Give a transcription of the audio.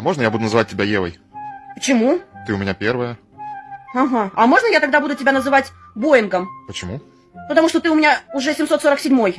А можно я буду называть тебя Евой? Почему? Ты у меня первая. Ага. А можно я тогда буду тебя называть Боингом? Почему? Потому что ты у меня уже 747-й.